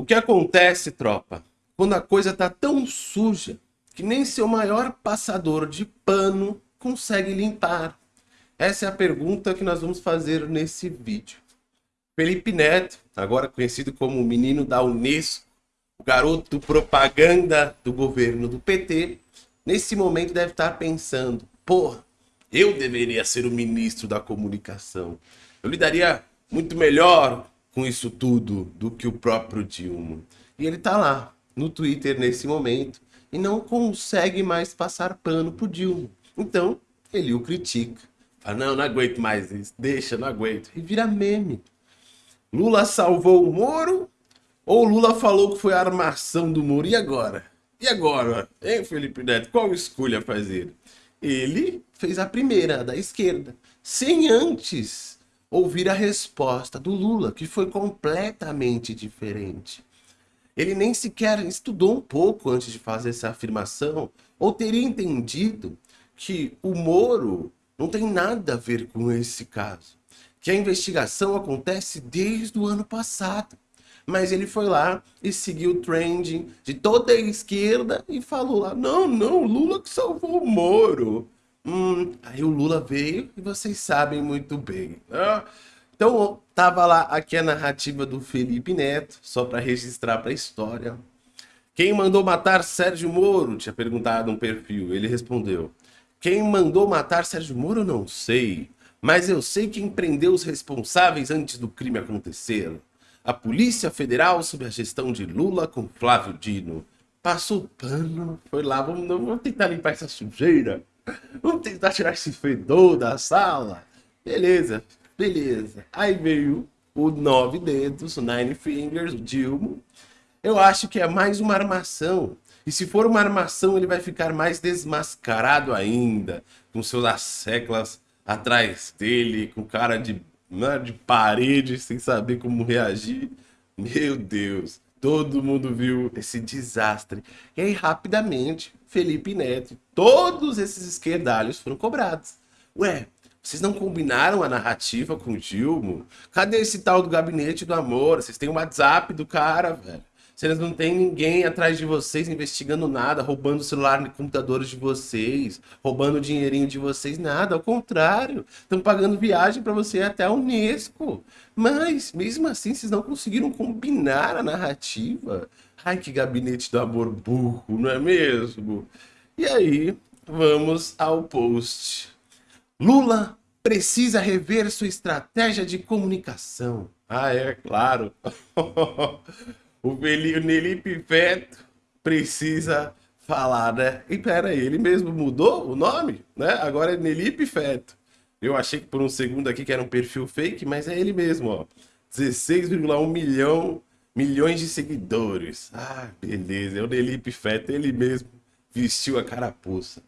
O que acontece, tropa, quando a coisa tá tão suja que nem seu maior passador de pano consegue limpar? Essa é a pergunta que nós vamos fazer nesse vídeo. Felipe Neto, agora conhecido como o menino da Unesco, o garoto propaganda do governo do PT, nesse momento deve estar pensando, porra, eu deveria ser o ministro da comunicação. Eu lidaria muito melhor com isso tudo do que o próprio Dilma. E ele tá lá, no Twitter nesse momento, e não consegue mais passar pano pro Dilma. Então, ele o critica. Fala, não, não aguento mais isso, deixa, não aguento. E vira meme. Lula salvou o Moro ou Lula falou que foi a armação do Moro? E agora? E agora? Hein, Felipe Neto? Qual escolha fazer? Ele fez a primeira, da esquerda, sem antes ouvir a resposta do Lula, que foi completamente diferente. Ele nem sequer estudou um pouco antes de fazer essa afirmação, ou teria entendido que o Moro não tem nada a ver com esse caso. Que a investigação acontece desde o ano passado. Mas ele foi lá e seguiu o trending de toda a esquerda e falou lá, não, não, Lula que salvou o Moro. Hum, aí o Lula veio e vocês sabem muito bem. Né? Então, tava lá aqui a narrativa do Felipe Neto, só para registrar para a história. Quem mandou matar Sérgio Moro? Tinha perguntado um perfil. Ele respondeu. Quem mandou matar Sérgio Moro, não sei. Mas eu sei quem prendeu os responsáveis antes do crime acontecer. A Polícia Federal, sob a gestão de Lula com Flávio Dino. Passou pano, foi lá, vamos, vamos tentar limpar essa sujeira. Vamos tentar tirar esse fedor da sala. Beleza, beleza. Aí veio o Nove Dedos, o Nine Fingers, o Dilma. Eu acho que é mais uma armação. E se for uma armação, ele vai ficar mais desmascarado ainda, com seus asseclas atrás dele, com cara de, né, de parede, sem saber como reagir. Meu Deus, todo mundo viu esse desastre. E aí, rapidamente, Felipe Neto, todos esses esquerdalhos foram cobrados. Ué, vocês não combinaram a narrativa com o Dilma? Cadê esse tal do gabinete do amor? Vocês têm o WhatsApp do cara, velho. Vocês não tem ninguém atrás de vocês investigando nada, roubando o celular e computadores de vocês, roubando o dinheirinho de vocês, nada. Ao contrário, estão pagando viagem para você até a Unesco. Mas, mesmo assim, vocês não conseguiram combinar a narrativa. Ai, que gabinete do amor burro, não é mesmo? E aí, vamos ao post. Lula precisa rever sua estratégia de comunicação. Ah, é claro. o Felipe Feto precisa falar, né? E pera aí, ele mesmo mudou o nome, né? Agora é Nelipe Feto. Eu achei que por um segundo aqui que era um perfil fake, mas é ele mesmo, ó. 16,1 milhão milhões de seguidores. Ah, beleza, é o Nelipe Feto, ele mesmo vestiu a carapuça.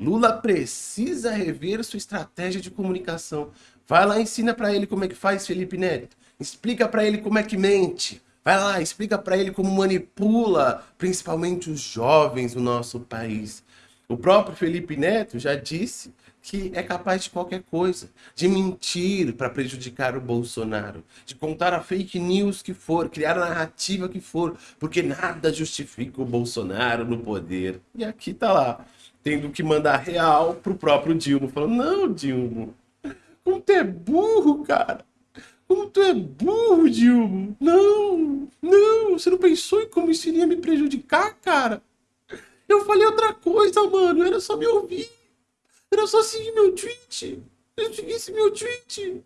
Lula precisa rever sua estratégia de comunicação. Vai lá, ensina para ele como é que faz, Felipe Neto. Explica para ele como é que mente. Vai lá, explica para ele como manipula, principalmente os jovens do nosso país. O próprio Felipe Neto já disse que é capaz de qualquer coisa, de mentir para prejudicar o Bolsonaro, de contar a fake news que for, criar a narrativa que for, porque nada justifica o Bolsonaro no poder. E aqui tá lá, tendo que mandar real pro próprio Dilma, falando, não, Dilma, como tu é burro, cara. Como tu é burro, Dilma. Não, não, você não pensou em como isso iria me prejudicar, cara? Eu falei outra coisa, mano, era só me ouvir. Era só seguir meu tweet. Eu seguisse meu tweet.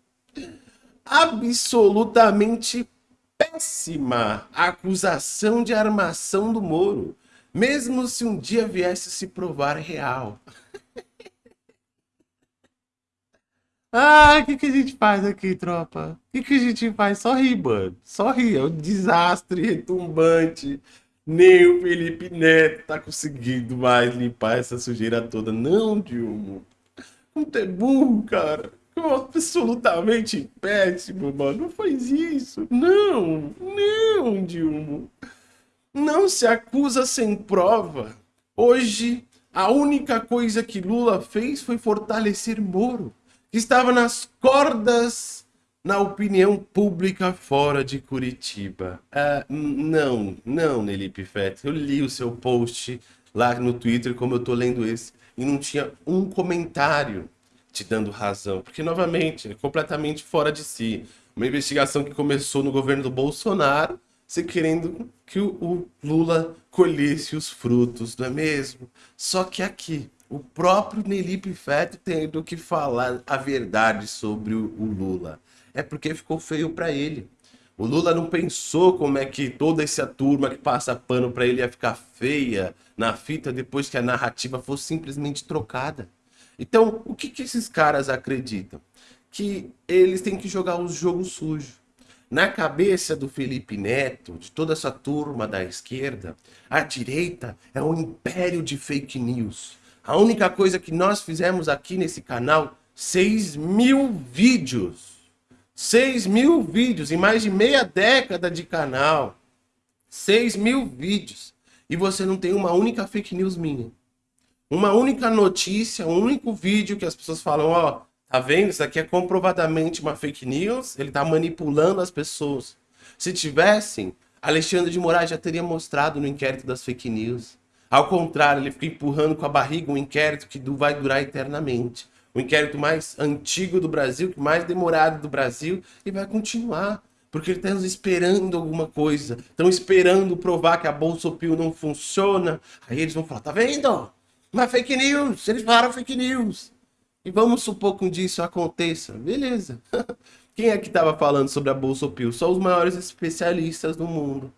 Absolutamente péssima acusação de armação do Moro. Mesmo se um dia viesse se provar real. Ah, o que, que a gente faz aqui, tropa? O que, que a gente faz? Só rir, mano. Só rir. É um desastre retumbante. Nem o Felipe Neto tá conseguindo mais limpar essa sujeira toda. Não, Dilma. Não é burro, cara. Absolutamente péssimo, mano. Não faz isso. Não, não, Dilma. Não se acusa sem prova. Hoje, a única coisa que Lula fez foi fortalecer Moro, que estava nas cordas na opinião pública fora de Curitiba. Ah, não, não, Nelipe Fett. Eu li o seu post lá no Twitter, como eu tô lendo esse, e não tinha um comentário te dando razão. Porque, novamente, é completamente fora de si. Uma investigação que começou no governo do Bolsonaro, você querendo que o Lula colhesse os frutos, não é mesmo? Só que aqui, o próprio Nelipe Feto tendo que falar a verdade sobre o Lula é porque ficou feio para ele. O Lula não pensou como é que toda essa turma que passa pano para ele ia ficar feia na fita depois que a narrativa fosse simplesmente trocada. Então, o que, que esses caras acreditam? Que eles têm que jogar os jogos sujos. Na cabeça do Felipe Neto, de toda essa turma da esquerda, a direita é um império de fake news. A única coisa que nós fizemos aqui nesse canal, 6 mil vídeos 6 mil vídeos em mais de meia década de canal. 6 mil vídeos. E você não tem uma única fake news minha. Uma única notícia, um único vídeo que as pessoas falam, ó, tá vendo? Isso aqui é comprovadamente uma fake news. Ele tá manipulando as pessoas. Se tivessem, Alexandre de Moraes já teria mostrado no inquérito das fake news. Ao contrário, ele fica empurrando com a barriga um inquérito que vai durar eternamente o inquérito mais antigo do Brasil, mais demorado do Brasil, e vai continuar. Porque eles estão esperando alguma coisa. Estão esperando provar que a Bolsa Pio não funciona. Aí eles vão falar, tá vendo? Uma fake news. Eles falaram fake news. E vamos supor que um dia isso aconteça. Beleza. Quem é que estava falando sobre a Bolsa Pio? Só os maiores especialistas do mundo.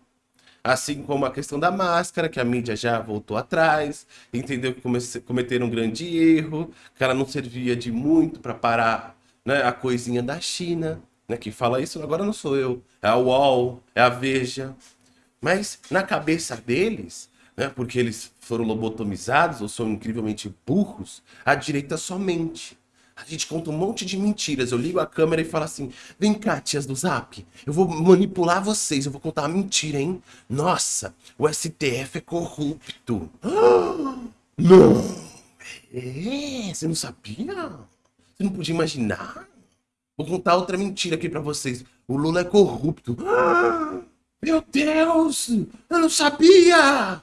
Assim como a questão da máscara, que a mídia já voltou atrás, entendeu que cometeram um grande erro, que ela não servia de muito para parar né, a coisinha da China. Né, quem fala isso agora não sou eu, é a UOL, é a Veja. Mas na cabeça deles, né, porque eles foram lobotomizados ou são incrivelmente burros, a direita somente. A gente conta um monte de mentiras. Eu ligo a câmera e falo assim: vem cá, tias do Zap, eu vou manipular vocês, eu vou contar uma mentira, hein? Nossa, o STF é corrupto. não! É, você não sabia? Você não podia imaginar? Vou contar outra mentira aqui pra vocês. O Lula é corrupto. meu Deus! Eu não sabia!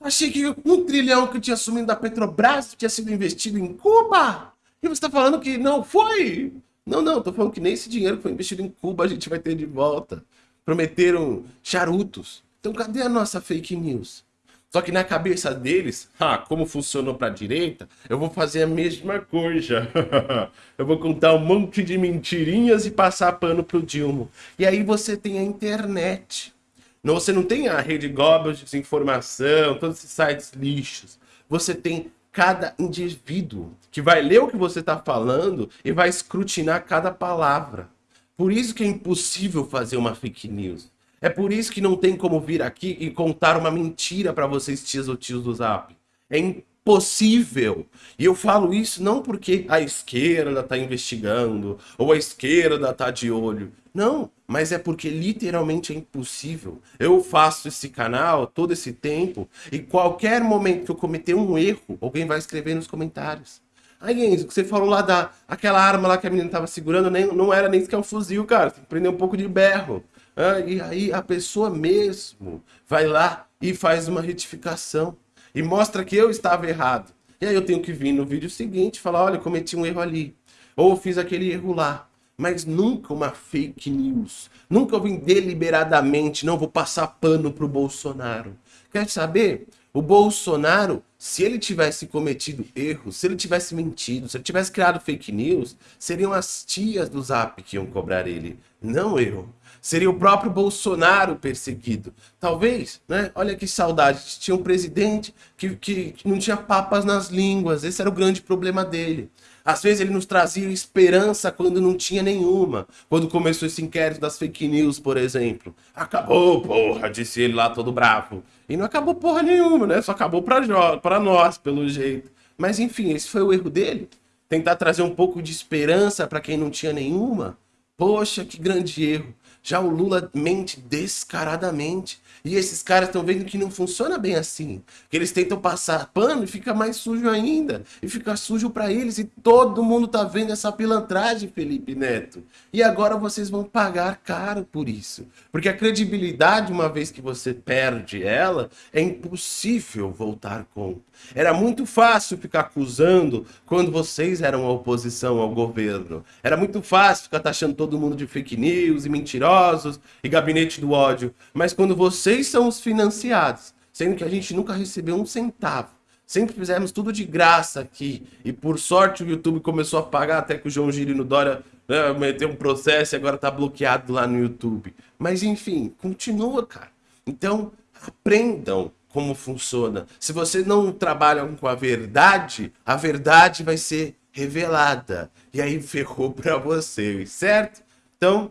Achei que um trilhão que tinha assumido da Petrobras tinha sido investido em Cuba. E você está falando que não foi? Não, não, tô falando que nem esse dinheiro que foi investido em Cuba a gente vai ter de volta. Prometeram charutos. Então cadê a nossa fake news? Só que na cabeça deles, ah, como funcionou para a direita, eu vou fazer a mesma coisa. eu vou contar um monte de mentirinhas e passar pano pro Dilma. E aí você tem a internet. Você não tem a rede Goebbels de desinformação, todos esses sites lixos. Você tem cada indivíduo que vai ler o que você está falando e vai escrutinar cada palavra. Por isso que é impossível fazer uma fake news. É por isso que não tem como vir aqui e contar uma mentira para vocês, tias ou tios do Zap. É impossível. E eu falo isso não porque a esquerda está investigando ou a esquerda está de olho. Não, mas é porque literalmente é impossível. Eu faço esse canal todo esse tempo e qualquer momento que eu cometer um erro, alguém vai escrever nos comentários. Aí, Enzo, que você falou lá da aquela arma lá que a menina tava segurando, nem, não era nem sequer um fuzil, cara. Tem que prender um pouco de berro. Ah, e aí a pessoa mesmo vai lá e faz uma retificação e mostra que eu estava errado. E aí eu tenho que vir no vídeo seguinte e falar, olha, cometi um erro ali. Ou fiz aquele erro lá mas nunca uma fake news. Nunca eu vim deliberadamente, não vou passar pano pro Bolsonaro. Quer saber? O Bolsonaro, se ele tivesse cometido erros, se ele tivesse mentido, se ele tivesse criado fake news, seriam as tias do Zap que iam cobrar ele, não eu. Seria o próprio Bolsonaro perseguido. Talvez, né? Olha que saudade. Tinha um presidente que, que, que não tinha papas nas línguas. Esse era o grande problema dele. Às vezes ele nos trazia esperança quando não tinha nenhuma. Quando começou esse inquérito das fake news, por exemplo. Acabou, porra, disse ele lá todo bravo. E não acabou porra nenhuma, né? Só acabou pra, pra nós, pelo jeito. Mas enfim, esse foi o erro dele. Tentar trazer um pouco de esperança para quem não tinha nenhuma. Poxa, que grande erro. Já o Lula mente descaradamente. E esses caras estão vendo que não funciona bem assim. Que eles tentam passar pano e fica mais sujo ainda. E fica sujo para eles. E todo mundo tá vendo essa pilantragem, Felipe Neto. E agora vocês vão pagar caro por isso. Porque a credibilidade, uma vez que você perde ela, é impossível voltar com. Era muito fácil ficar acusando quando vocês eram a oposição ao governo. Era muito fácil ficar taxando todo mundo de fake news e mentirosos e gabinete do ódio. Mas quando vocês são os financiados, sendo que a gente nunca recebeu um centavo, sempre fizemos tudo de graça aqui, e por sorte o YouTube começou a pagar até que o João Gírio no Dória né, meteu um processo e agora tá bloqueado lá no YouTube. Mas enfim, continua, cara. Então, aprendam como funciona. Se você não trabalha com a verdade, a verdade vai ser revelada. E aí ferrou para vocês, certo? Então,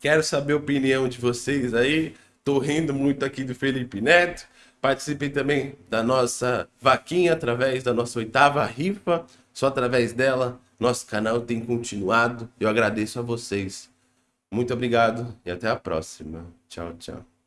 quero saber a opinião de vocês aí. Tô rindo muito aqui do Felipe Neto. Participem também da nossa vaquinha através da nossa oitava rifa. Só através dela, nosso canal tem continuado. Eu agradeço a vocês. Muito obrigado e até a próxima. Tchau, tchau.